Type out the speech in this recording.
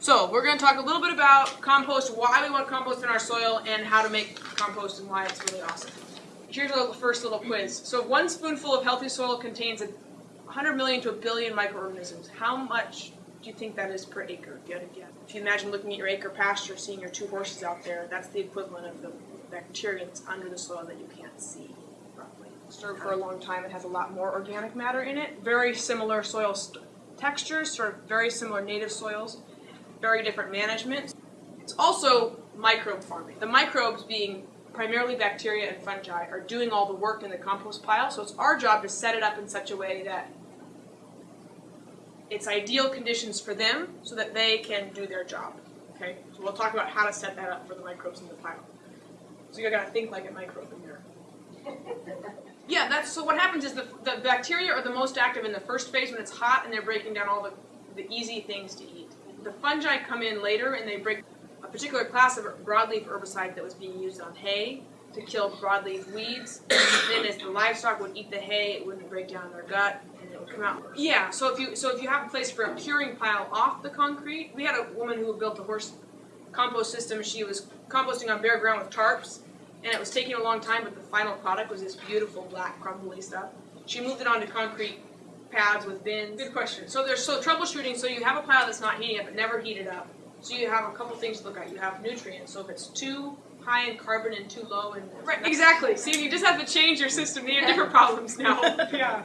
So we're going to talk a little bit about compost, why we want compost in our soil, and how to make compost and why it's really awesome. Here's our first little quiz. So one spoonful of healthy soil contains a 100 million to a billion microorganisms. How much do you think that is per acre? If you had guess. If you imagine looking at your acre pasture, seeing your two horses out there, that's the equivalent of the bacteria that's under the soil that you can't see. Stored for a long time, it has a lot more organic matter in it. Very similar soil textures, sort of very similar native soils very different management. It's also microbe farming. The microbes, being primarily bacteria and fungi, are doing all the work in the compost pile, so it's our job to set it up in such a way that it's ideal conditions for them so that they can do their job. Okay? So we'll talk about how to set that up for the microbes in the pile. So you're gonna think like a microbe in there. Yeah, that's so what happens is the, the bacteria are the most active in the first phase when it's hot and they're breaking down all the, the easy things to eat. The fungi come in later and they break a particular class of broadleaf herbicide that was being used on hay to kill broadleaf weeds. then as the livestock would eat the hay, it wouldn't break down their gut and it would come out. Yeah, so if you so if you have a place for a curing pile off the concrete, we had a woman who built a horse compost system. She was composting on bare ground with tarps, and it was taking a long time, but the final product was this beautiful black crumbly stuff. She moved it onto concrete pads with bins? Good question. So there's so troubleshooting. So you have a pile that's not heating up, but never heated up. So you have a couple things to look at. You have nutrients. So if it's too high in carbon and too low in right, exactly. See, you just have to change your system. You have different problems now. yeah.